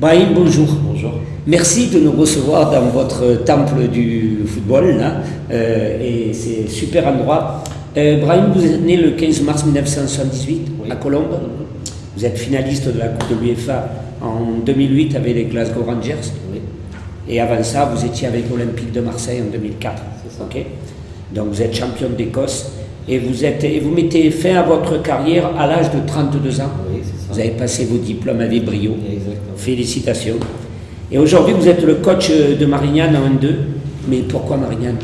Brahim, bonjour. Bonjour. Merci de nous recevoir dans votre temple du football, là. Euh, et c'est super endroit. Euh, Brahim, vous êtes né le 15 mars 1978 Oui. à Colombes. Vous êtes finaliste de la Coupe de l'UEFA en 2008 avec les Glasgow Rangers. Oui. Et avant ça, vous étiez avec l'Olympique de Marseille en 2004. C'est ça. ok Donc vous êtes champion d'Écosse et vous, êtes, et vous mettez fin à votre carrière à l'âge de 32 ans. Oui, c'est ça. Vous avez passé vos diplômes avec brio. Exactement. Félicitations. Et aujourd'hui, vous êtes le coach de Marignane en 1-2. Mais pourquoi Marignane?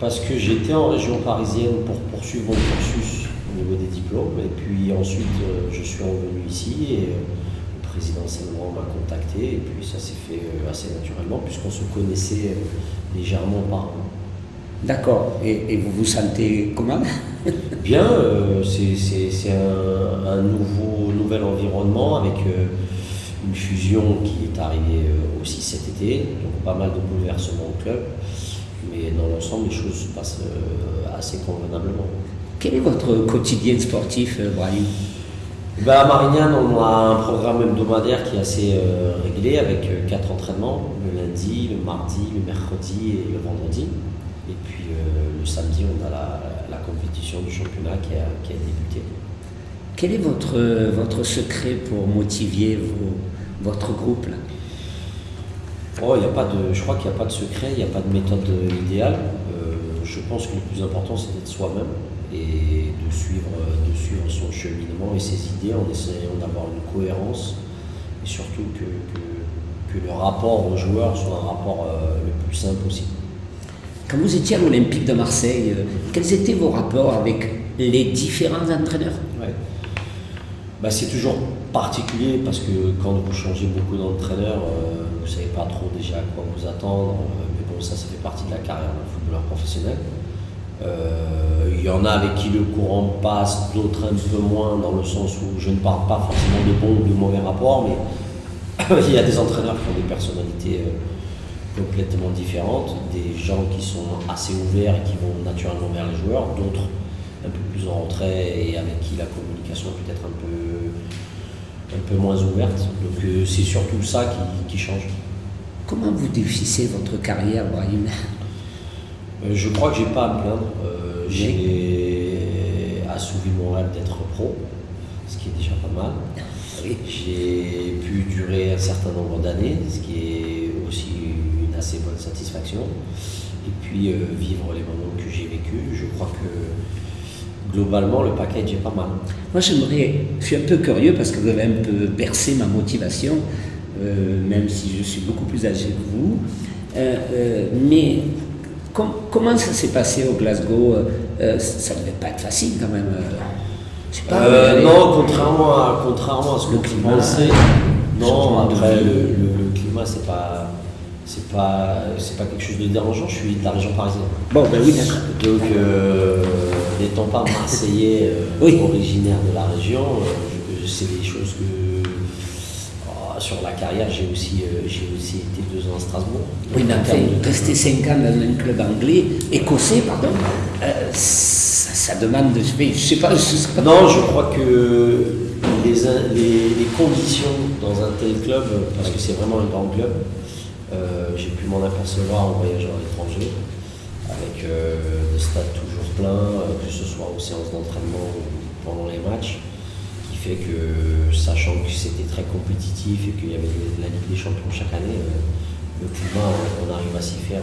Parce que j'étais en région parisienne pour poursuivre mon cursus au niveau des diplômes. Et puis ensuite, euh, je suis revenu ici et euh, le président m'a contacté. Et puis ça s'est fait euh, assez naturellement puisqu'on se connaissait euh, légèrement auparavant. D'accord. Et, et vous vous sentez comment? Bien, euh, c'est- un, un nouveau, nouvel environnement avec euh, une fusion qui est arrivée euh, aussi cet été, donc pas mal de bouleversements au club, mais dans l'ensemble les choses se passent assez convenablement. Quel est votre quotidien sportif, Brahim? Ben, à Marignane, on a un programme hebdomadaire qui est assez réglé avec quatre entraînements, le lundi, le mardi, le mercredi et le vendredi. Et puis euh, le samedi, on a la, la compétition du championnat qui a, qui a débuté. Quel est votre, votre secret pour motiver vos- votre groupe là? Oh, y a pas de, je crois qu'il n'y a pas de secret, il n'y a pas de méthode idéale. Euh, je pense que le plus important, c'est d'être soi-même et de suivre, de suivre son cheminement et ses idées en essayant d'avoir une cohérence et surtout que, que, que le rapport aux joueurs soit un rapport euh, le plus simple possible. Quand vous étiez à l'Olympique de Marseille, euh, quels étaient vos rapports avec les différents entraîneurs? Bah, c'est toujours particulier parce que quand vous changez beaucoup d'entraîneurs, euh, vous ne savez pas trop déjà à quoi vous attendre. euh, mais bon, ça, ça fait partie de la carrière d'un footballeur professionnel. Il y en a avec qui le courant passe, d'autres un peu moins, dans le sens où je ne parle pas forcément de bons ou de mauvais rapports, mais il y a des entraîneurs qui ont des personnalités complètement différentes, des gens qui sont assez ouverts et qui vont naturellement vers les joueurs, d'autres un peu plus en retrait et avec qui la communication est peut-être un peu, un peu moins ouverte. Donc euh, c'est surtout ça qui, qui change. Comment vous définissez votre carrière, Brahim? Euh, je crois que j'ai pas à me plaindre. Euh, j'ai assouvi mon rêve d'être pro, ce qui est déjà pas mal. J'ai pu durer un certain nombre d'années, ce qui est aussi assez bonne satisfaction. Et puis euh, vivre les moments que j'ai vécu, je crois que globalement le package est pas mal. Moi, j'aimerais, je suis un peu curieux parce que vous avez un peu bercé ma motivation, euh, même si je suis beaucoup plus âgé que vous. Euh, euh, mais com- comment ça s'est passé au Glasgow? Euh, Ça ne devait pas être facile quand même. euh. Pas, Euh, vous non, contrairement à, contrairement à ce Le que climat, pensais, non, après vie. le, le- le climat c'est pas c'est pas c'est pas quelque chose de dérangeant, je suis de la région parisienne. Bon, ben oui, d'accord. Donc euh, n'étant pas marseillais euh, Oui. originaire de la région, euh, c'est des choses que oh, sur la carrière j'ai aussi euh, j'ai aussi été deux ans à Strasbourg. Oui, mais de- rester 5 ans dans un club anglais, écossais, pardon, ça, ça demande, sais- je sais pas, je sais pas. Non, je crois que les, les, les conditions dans un tel club, parce que c'est vraiment un grand club, pu m'en apercevoir en voyageant à l'étranger, avec euh, des stades toujours pleins, euh, que ce soit aux séances d'entraînement ou pendant les matchs, qui fait que, sachant que c'était très compétitif et qu'il y avait la Ligue des Champions chaque année, euh, le climat, on, on arrive à s'y faire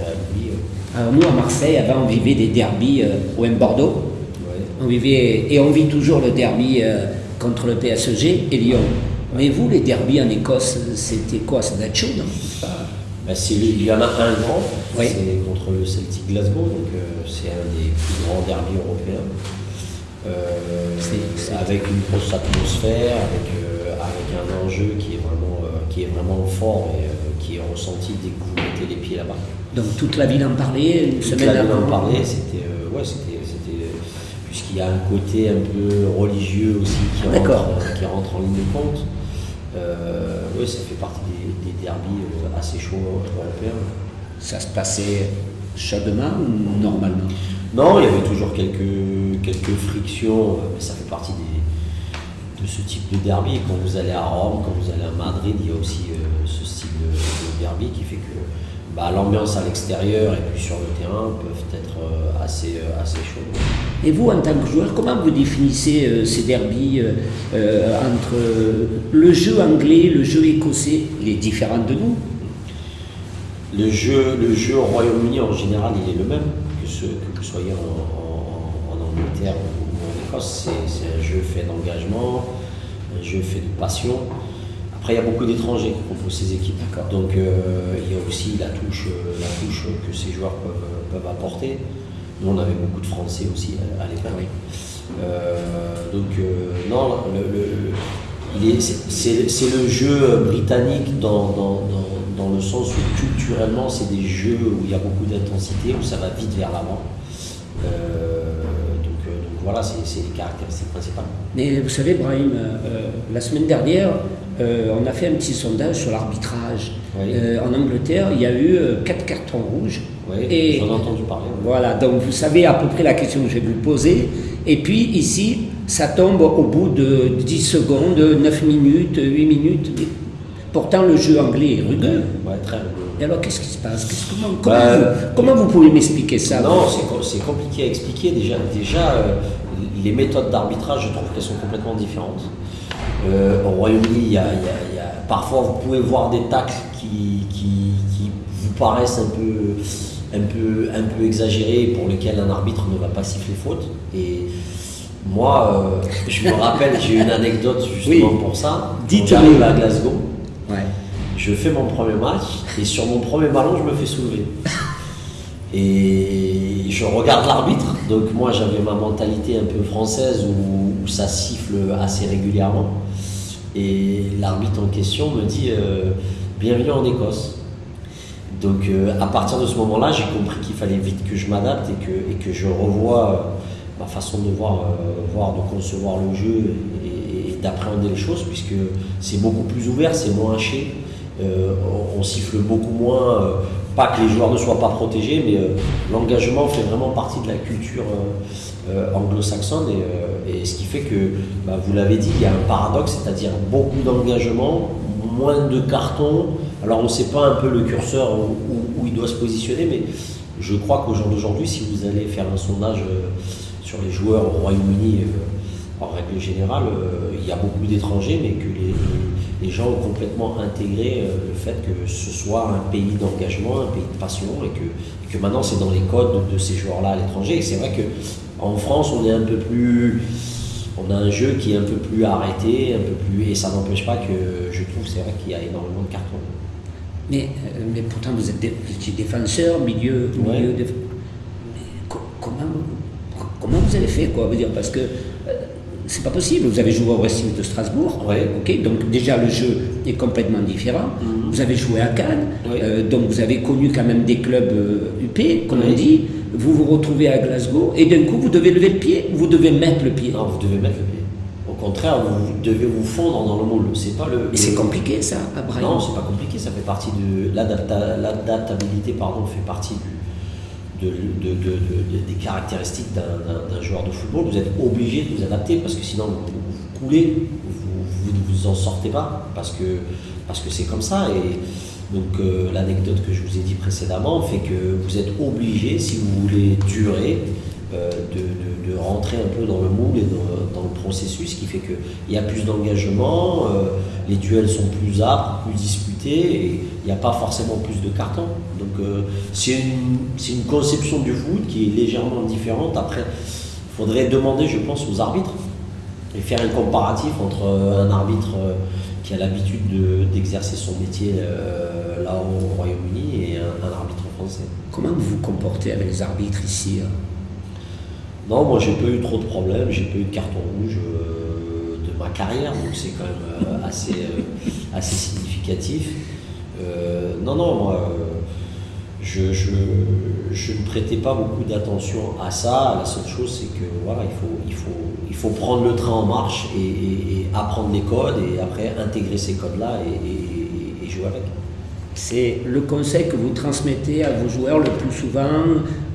à nous, à Marseille, avant, on vivait des derbies euh, au M-Bordeaux. Ouais. On vivait, et on vit toujours le derby euh, contre le PSG et Lyon. Mais vous, les derbies en Écosse, c'était quoi? Être chaud, non Le- il y en a un grand, Oui. c'est contre le Celtic Glasgow, donc euh, c'est un des plus grands derbys européens. Euh, avec une grosse atmosphère, avec, euh, avec un enjeu qui est vraiment, qui est vraiment fort et qui est ressenti dès que vous mettez les pieds là-bas. Donc toute la ville en parlait, une Toute semaine la ville en parlait, c'était, ouais, c'était, puisqu'il y a un côté un peu religieux aussi qui rentre, qui rentre en ligne de compte. Oui, ça fait partie des, derbies euh, assez chauds européens. Ça se passait chaudement ou normalement? Non, il y avait toujours quelques, quelques frictions, euh, mais ça fait partie de ce type de derby. Quand vous allez à Rome, quand vous allez à Madrid, il y a aussi ce style de, derby qui fait que bah, l'ambiance à l'extérieur et puis sur le terrain peuvent être assez, assez chaudes. Et vous, en tant que joueur, comment vous définissez ces derbies entre le jeu anglais, le jeu écossais Il est différent de nous? Le jeu, le jeu au Royaume-Uni en général, il est le même, que, ce, que vous soyez en, Angleterre ou en Écosse. C'est un jeu fait d'engagement, un jeu fait de passion. Après, il y a beaucoup d'étrangers qui composent ces équipes. Donc, euh, il y a aussi la touche, la touche que ces joueurs peuvent, peuvent apporter. Nous, on avait beaucoup de Français aussi à, l'époque. Euh, donc, euh, non, c'est le jeu britannique dans, dans dans le sens où culturellement, c'est des jeux où il y a beaucoup d'intensité, où ça va vite vers l'avant. Euh, euh, voilà, c'est les caractéristiques principales. Mais vous savez, Brahim, euh, la semaine dernière, on a fait un petit sondage sur l'arbitrage. en Angleterre, il y a eu quatre cartons rouges. Oui, j'en ai entendu parler. Voilà, donc vous savez à peu près la question que je vais vous poser. Et puis ici, ça tombe au bout de 10 secondes, 9 minutes, 8 minutes. Pourtant, le jeu anglais est rugueux. Ouais, très rugueux. Et alors, qu'est-ce qui se passe comment, bah, comment, vous, pouvez m'expliquer ça Non, c'est compliqué à expliquer. Déjà, déjà euh, les méthodes d'arbitrage, je trouve qu'elles sont complètement différentes. Euh, au Royaume-Uni, il y, a, parfois vous pouvez voir des tacles qui, qui, vous paraissent un peu, un, peu, un peu exagérés, pour lesquels un arbitre ne va pas siffler faute. Et moi, euh, je me rappelle, j'ai une anecdote justement pour ça. J'arrive à Glasgow. Je fais mon premier match et sur mon premier ballon, je me fais soulever. Et je regarde l'arbitre. Donc moi, j'avais ma mentalité un peu française où, ça siffle assez régulièrement. Et l'arbitre en question me dit euh, Bienvenue en Écosse. Donc euh, à partir de ce moment-là, j'ai compris qu'il fallait vite que je m'adapte et que, et je revoie euh, ma façon de voir, voir, de concevoir le jeu et d'appréhender les choses, puisque c'est beaucoup plus ouvert, c'est moins haché. Euh, on, siffle beaucoup moins, euh, pas que les joueurs ne soient pas protégés, mais euh, l'engagement fait vraiment partie de la culture anglo-saxonne et, ce qui fait que, bah, vous l'avez dit, il y a un paradoxe, c'est-à-dire beaucoup d'engagement, moins de cartons. Alors on ne sait pas un peu le curseur où, il doit se positionner, mais je crois qu'au jour d'aujourd'hui, si vous allez faire un sondage sur les joueurs au Royaume-Uni, en règle générale, il y a beaucoup d'étrangers, mais que les les gens ont complètement intégré euh, le fait que ce soit un pays d'engagement, un pays de passion, et que, que maintenant c'est dans les codes de, ces joueurs-là à l'étranger. Et c'est vrai qu'en France, on est un peu plus. On a un jeu qui est un peu plus arrêté, un peu plus. Et ça n'empêche pas que je trouve, c'est vrai qu'il y a énormément de cartons. Mais, euh, mais pourtant, vous êtes, défenseur, milieu. milieu de... comment, comment vous avez fait quoi, dire, Parce que c'est pas possible. Vous avez joué au Racing de Strasbourg, ok donc déjà le jeu est complètement différent. Mhm. Vous avez joué à Cannes, euh, donc vous avez connu quand même des clubs UP, euh, comme on dit. Vous vous retrouvez à Glasgow et d'un coup vous devez lever le pied, vous devez mettre le pied? Non, vous devez mettre le pied. Au contraire, vous devez vous fondre dans le moule. C'est pas le. Et c'est compliqué ça, à Brian? Non, c'est pas compliqué. Ça fait partie de l'adaptabilité, pardon, fait partie du de, des caractéristiques d'un joueur de football, vous êtes obligé de vous adapter parce que sinon vous, coulez, vous ne vous, en sortez pas parce que parce que c'est comme ça. Et donc euh, l'anecdote que je vous ai dit précédemment fait que vous êtes obligé, si vous voulez durer, euh, de, de, rentrer un peu dans le moule et dans, le processus, ce qui fait qu'il y a plus d'engagement, euh, les duels sont plus âpres, plus disputés, et il n'y a pas forcément plus de cartons. Donc euh, c'est une, une, conception du foot qui est légèrement différente. Après, il faudrait demander, je pense, aux arbitres et faire un comparatif entre un arbitre qui a l'habitude d'exercer son métier là au Royaume-Uni et un, un, arbitre français. Comment vous vous comportez avec les arbitres ici hein non, moi j'ai pas eu trop de problèmes, j'ai pas eu de carton rouge euh, de ma carrière, donc c'est quand même euh, assez, euh, assez significatif. non, non, moi je, ne prêtais pas beaucoup d'attention à ça. La seule chose c'est que voilà, il faut prendre le train en marche et, apprendre les codes et après intégrer ces codes-là et, jouer avec. C'est le conseil que vous transmettez à vos joueurs le plus souvent,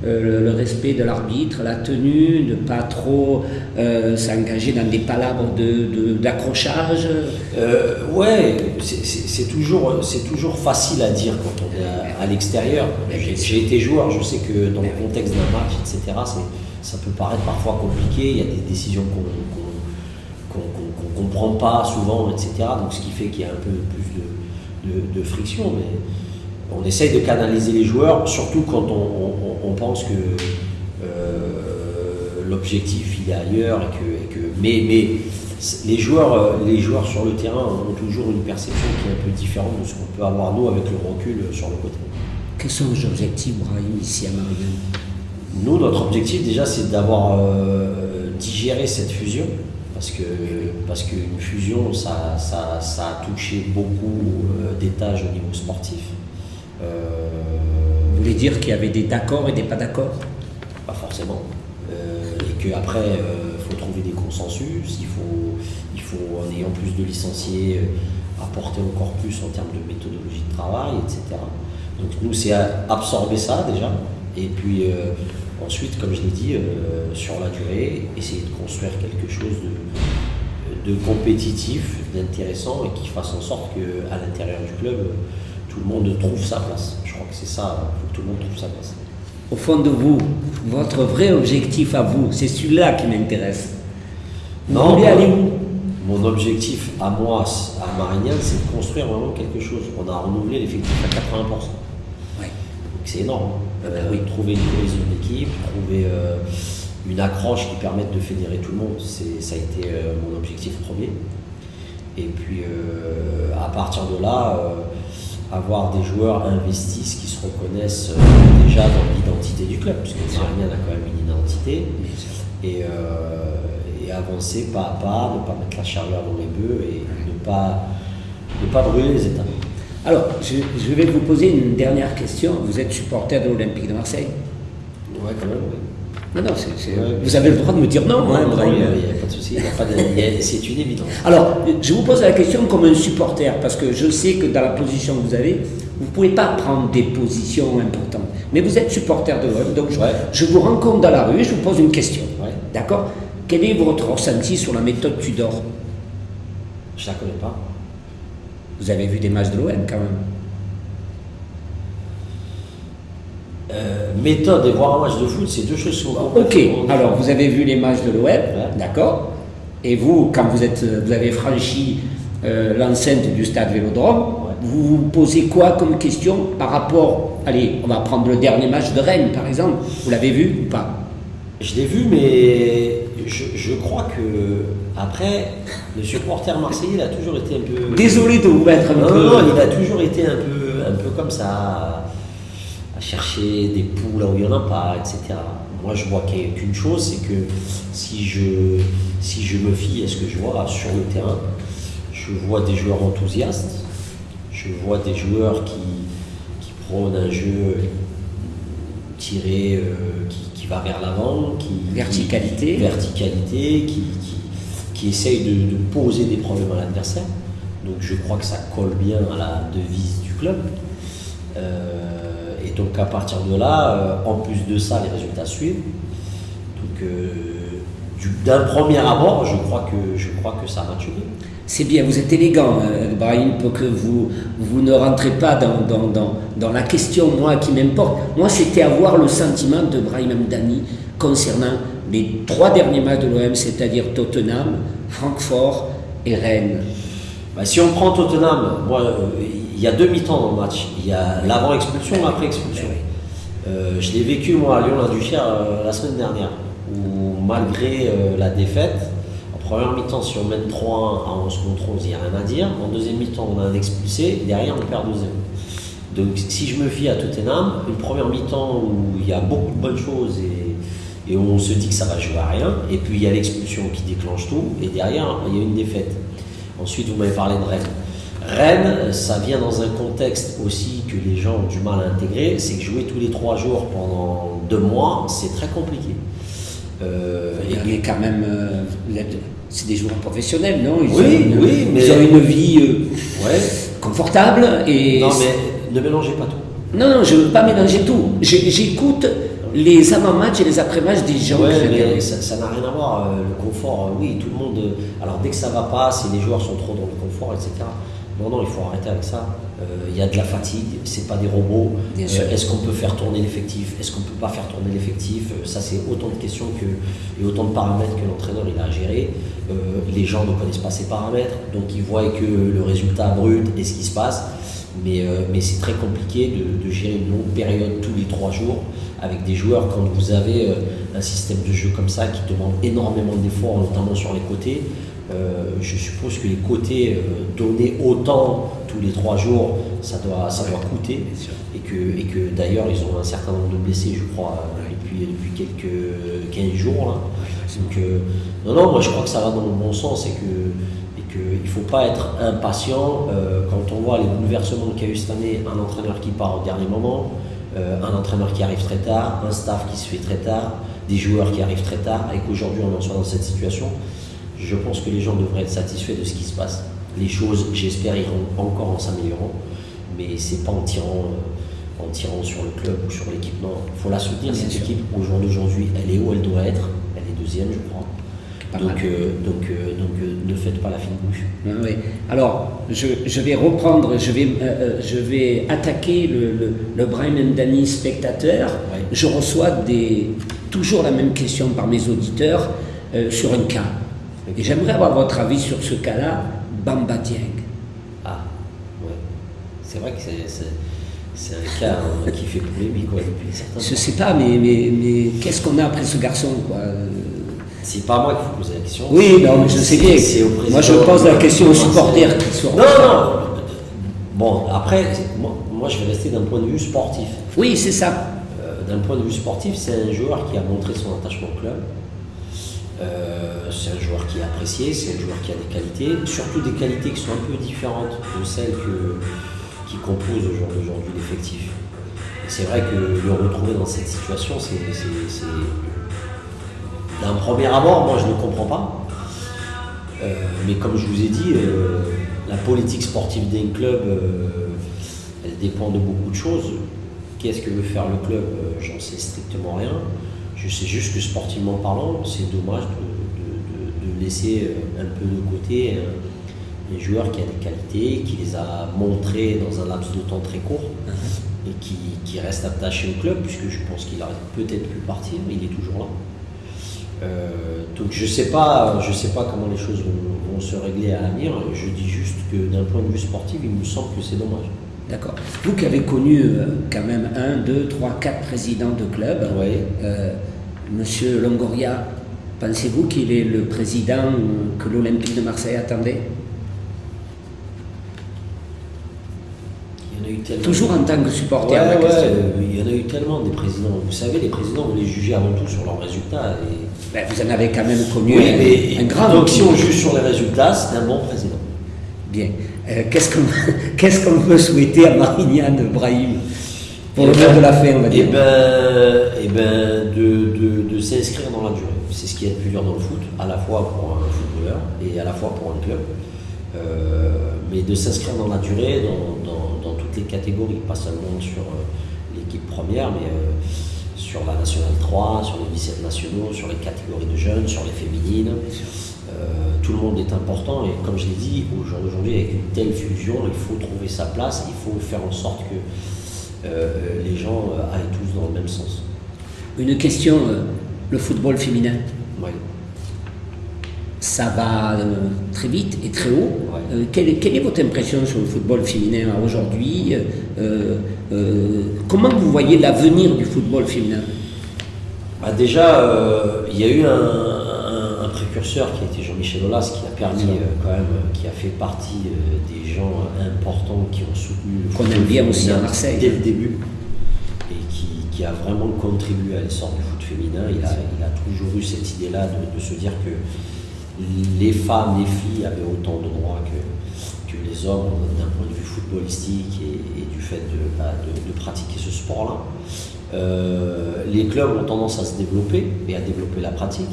euh, le, respect de l'arbitre, la tenue, ne pas trop euh, s'engager dans des palabres d'accrochage de, euh, Ouais, c'est toujours, toujours facile à dire quand on est à, l'extérieur. J'ai été joueur, je sais que dans le contexte d'un match, etc., ça peut paraître parfois compliqué, il y a des décisions qu'on ne comprend pas souvent, etc. Donc ce qui fait qu'il y a un peu plus de de, friction, mais on essaye de canaliser les joueurs, surtout quand on, pense que euh, l'objectif il est ailleurs et que, mais, mais les joueurs, les joueurs sur le terrain ont toujours une perception qui est un peu différente de ce qu'on peut avoir nous avec le recul sur le côté. Quels sont vos objectifs, Brahim, ici à Marianne Nous, notre objectif déjà, c'est d'avoir euh, digéré cette fusion parce que parce qu'une fusion, ça, ça, ça, a touché beaucoup euh, d'étages au niveau sportif. Euh, Vous voulez dire qu'il y avait des d'accords et des pas d'accord? Pas forcément. Euh, et qu'après, il faut trouver des consensus, il faut, il faut, en ayant plus de licenciés, apporter encore plus en termes de méthodologie de travail, etc. Donc nous, c'est absorber ça déjà, et puis Ensuite, comme je l'ai dit, euh, sur la durée, essayer de construire quelque chose de, de compétitif, d'intéressant et qui fasse en sorte qu'à l'intérieur du club, tout le monde trouve sa place. Je crois que c'est ça, il faut que tout le monde trouve sa place. Au fond de vous, votre vrai objectif à vous, c'est celui-là qui m'intéresse. non, aller où? Mon objectif à moi, à Marignane, c'est de construire vraiment quelque chose. On a renouvelé l'effectif à 80%. C'est énorme. Euh, oui, trouver une cohésion d'équipe, trouver euh, une accroche qui permette de fédérer tout le monde, ça a été euh, mon objectif premier. Et puis à partir de là, avoir des joueurs investis qui se reconnaissent déjà dans l'identité du club, parce que Marignan a quand même une identité, et, et, avancer pas à pas, ne pas mettre la charrue dans les bœufs et ne pas, ne pas brûler les étapes. Alors, je, vais vous poser une dernière question. Vous êtes supporter de l'Olympique de Marseille? Oui, quand même, oui. Non, non, vous avez le droit de me dire non. non, hein, il n'y a pas de souci, c'est une évidence. Alors, je vous pose la question comme un supporter, parce que je sais que dans la position que vous avez, vous ne pouvez pas prendre des positions importantes. Mais vous êtes supporter de l'OM, donc je, vous rencontre dans la rue et je vous pose une question. D'accord? Quel est votre ressenti sur la méthode Tudor? Je ne la connais pas. Vous avez vu des matchs de l'OM quand même. Euh, méthode et voir un match de foot, c'est deux choses sont Ok, alors vous avez vu les matchs de l'OM, d'accord. Et vous, quand vous, êtes, vous avez franchi euh, l'enceinte du stade Vélodrome, vous vous posez quoi comme question par rapport. Allez, on va prendre le dernier match de Rennes par exemple. Vous l'avez vu ou pas? Je l'ai vu, mais je, crois que après, le supporter marseillais a toujours été un peu. Désolé de vous mettre un peu. Non, il a toujours été un peu, un peu comme ça, à, chercher des poules là où il n'y en a pas, etc. Moi, je vois qu'une chose, c'est que si je, si je me fie à ce que je vois sur le terrain, je vois des joueurs enthousiastes, je vois des joueurs qui, qui prônent un jeu tiré, euh, qui, vers l'avant, qui verticalité, verticalité, qui, qui, essaye de, poser des problèmes à l'adversaire. Donc je crois que ça colle bien à la devise du club. Euh, et donc à partir de là, euh, en plus de ça, les résultats suivent. Donc euh, d'un premier abord, je crois que je crois que ça match bien c'est bien, vous êtes élégant, Brahim, pour que vous, vous ne rentrez pas dans, dans, dans, dans la question, moi, qui m'importe. Moi, c'était avoir le sentiment de Brahim Amdani concernant les trois derniers matchs de l'OM, c'est-à-dire Tottenham, Francfort et Rennes. Bah, si on prend Tottenham, moi, euh, il y a deux mi-temps dans le match. Il y a l'avant-expulsion et l'après-expulsion. Euh, je l'ai vécu, moi, à Lyon-la-Duchère la semaine dernière, où malgré la défaite, Première mi-temps, si on mène 3-1 à 11 contre 11, il n'y a rien à dire. En deuxième mi-temps, on a un expulsé. Derrière, on perd 2-0. Donc, si je me fie à Tottenham, une première mi-temps où il y a beaucoup de bonnes choses et, et on se dit que ça va jouer à rien, et puis il y a l'expulsion qui déclenche tout, et derrière, il y a une défaite. Ensuite, vous m'avez parlé de Rennes. Rennes, ça vient dans un contexte aussi que les gens ont du mal à intégrer, c'est que jouer tous les trois jours pendant deux mois, c'est très compliqué. Euh, il y a quand même. Euh, c'est des joueurs professionnels, non? Ils Oui, ont une, oui, mais. Ils ont une vie euh, confortable et. Non, mais, ne mélangez pas tout. Non, non, je ne veux pas mélanger tout. J'écoute les avant-matchs et les après-matchs des gens. Ouais, mais ça n'a rien à voir. Euh, le confort, euh, oui, tout le monde. Euh, alors dès que ça va pas, si les joueurs sont trop dans le confort, etc. Non, non, il faut arrêter avec ça. Il y a de la fatigue, c'est pas des robots. Est-ce qu'on peut faire tourner l'effectif? Est-ce qu'on peut pas faire tourner l'effectif? Ça, c'est autant de questions que, et autant de paramètres que l'entraîneur il a à gérer. les gens ne connaissent pas ces paramètres, donc ils voient que le résultat brut et ce qui se passe. Mais, mais c'est très compliqué de, de, gérer une longue période tous les trois jours avec des joueurs, quand vous avez euh, un système de jeu comme ça qui demande énormément d'efforts, notamment sur les côtés, euh, je suppose que les côtés euh, donnés autant tous les trois jours, ça doit, ça doit coûter. Et que, et que d'ailleurs, ils ont un certain nombre de blessés, je crois, depuis, depuis quelques 15 jours. Là. Donc, non, non, moi je crois que ça va dans le bon sens et que qu'il ne faut pas être impatient quand on voit les bouleversements qu'il y a eu cette année, un entraîneur qui part au dernier moment, euh, un entraîneur qui arrive très tard, un staff qui se fait très tard, des joueurs qui arrivent très tard, et qu'aujourd'hui on en soit dans cette situation, je pense que les gens devraient être satisfaits de ce qui se passe. Les choses, j'espère, iront encore en s'améliorant, mais c'est pas en tirant, euh, en tirant sur le club ou sur l'équipe. Non, il faut la soutenir, cette équipe. Au jour d'aujourd'hui, elle est où elle doit être? Elle est deuxième, je crois. Donc, euh, donc, euh, donc euh, ne faites pas la fine bouche. Ah oui. Alors, je, je, vais reprendre, je vais, je vais attaquer le, le, Brian Danny spectateur. Je reçois des, toujours la même question par mes auditeurs sur un cas. Et j'aimerais avoir votre avis sur ce cas-là, Bamba Dieng. Ah, ouais. C'est vrai que c'est un cas hein, qui fait polémique quoi, depuis certains Je ne sais pas, mais, mais, mais qu'est-ce qu'on a après ce garçon quoi c'est pas moi qu'il faut poser la question. Oui, non, mais je sais bien. Moi, je pose la question aux supporters qui sont. Non, non. Bon, après, moi, je vais rester d'un point de vue sportif. Oui, c'est ça. Euh, d'un point de vue sportif, c'est un joueur qui a montré son attachement au club. Euh, c'est un joueur qui est apprécié, c'est un joueur qui a des qualités, surtout des qualités qui sont un peu différentes de celles que, qui composent aujourd'hui l'effectif. C'est vrai que le retrouver dans cette situation, c'est d'un premier abord, moi je ne comprends pas. Euh, mais comme je vous ai dit, euh, la politique sportive d'un club, euh, elle dépend de beaucoup de choses. Qu'est-ce que veut faire le club? J'en sais strictement rien. Je sais juste que sportivement parlant, c'est dommage de, laisser un peu de côté un, joueur qui a des qualités, qui les a montrées dans un laps de temps très court uh-huh. et qui, qui reste attaché au club, puisque je pense qu'il aurait peut-être pu partir, mais il est toujours là. Euh, donc je ne sais, pas, je sais pas comment les choses vont, se régler à l'avenir. Je dis juste que d'un point de vue sportif, il me semble que c'est dommage. D'accord. Vous qui avez connu euh, quand même un, deux, trois, quatre présidents de club, euh, Monsieur Longoria, pensez-vous qu'il est le président que l'Olympique de Marseille attendait? Toujours en tant que supporter. il y en a eu tellement des présidents. Vous savez, les présidents, vous les jugez avant tout sur leurs résultats. Et... Ben, vous en avez quand même connu un, grand. Donc, si on juge sur les résultats, c'est un bon président. Bien. Euh, qu'est-ce qu'on peut souhaiter à Marignane Brahim pour le eh ben, de la fin, on va dire? Eh ben, eh ben de, de, s'inscrire dans la durée. C'est ce qui est le plus dur dans le foot, à la fois pour un footballeur et à la fois pour un club. Euh, mais de s'inscrire dans la durée, dans, toutes les catégories, pas seulement sur euh, l'équipe première, mais sur la nationale 3, sur les 17 nationaux, sur les catégories de jeunes, sur les féminines. Euh, tout le monde est important et comme je l'ai dit, aujourd'hui avec une telle fusion, il faut trouver sa place, il faut faire en sorte que euh, les gens euh, aillent tous dans le même sens. Une question, le football féminin? Oui ça va euh, très vite et très haut. Euh, quelle, est, votre impression sur le football féminin aujourd'hui euh, Comment vous voyez l'avenir du football féminin? Bah Déjà, il y a eu un, précurseur qui a été Jean-Michel Aulas, qui a permis quand même, qui a fait partie des gens importants qui ont soutenu le Qu'on aime bien aussi à Marseille. Dès le début. Et qui, a vraiment contribué à l'essor du foot féminin. Il a, il a toujours eu cette idée-là de, de se dire que les femmes, les filles avaient autant de droits que, que les hommes d'un point de vue footballistique et, du fait de, bah, de, pratiquer ce sport-là. Euh, les clubs ont tendance à se développer et à développer la pratique.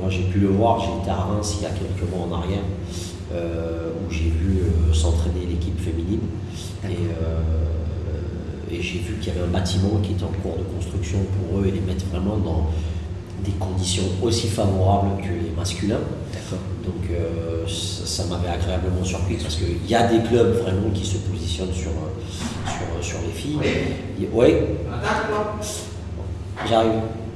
Moi, j'ai pu le voir, j'ai été à Reims il y a quelques mois en arrière, euh, où j'ai vu euh, s'entraîner l'équipe féminine. Et et j'ai vu qu'il y avait un bâtiment qui était en cours de construction pour eux et les mettre vraiment dans des conditions aussi favorables que les masculins. Donc euh, ça, m'avait agréablement surpris parce qu'il y a des clubs vraiment qui se positionnent sur, sur, sur les filles. Oui. J'arrive.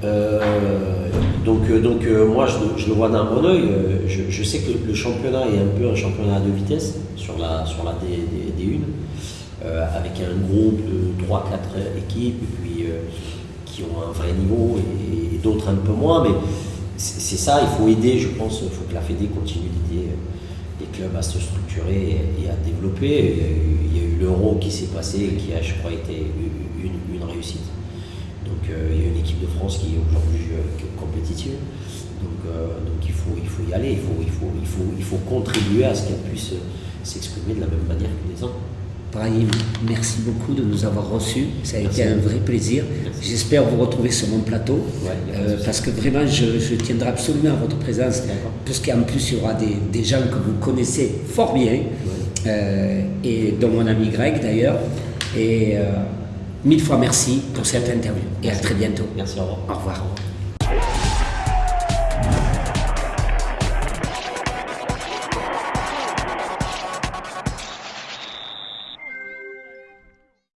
Euh, donc, euh, donc moi, je, le vois d'un bon oeil. Je, sais que le, championnat est un peu un championnat de vitesse sur la, sur la D, 1 avec un groupe de 3-4 équipes et puis, qui ont un vrai niveau et, d'autres un peu moins. Mais c'est ça, il faut aider, je pense, il faut que la Fédé continue d'aider les clubs à se structurer et, à développer. Il y a eu l'euro qui s'est passé et qui a, je crois, été une, réussite. Donc euh, il y a une équipe de France qui est aujourd'hui euh, compétitive. Donc, euh, il, faut, y aller, il faut, il faut contribuer à ce qu'elle puisse s'exprimer de la même manière que les autres. Brahim, merci beaucoup de nous avoir reçus. Ça a été un vrai plaisir. J'espère vous retrouver sur mon plateau euh, parce que vraiment, je, tiendrai absolument à votre présence puisqu'en plus, il y aura des, gens que vous connaissez fort bien euh, et dont mon ami Greg d'ailleurs. Et euh, mille fois merci pour cette interview et à très bientôt. Merci, au revoir. Au revoir.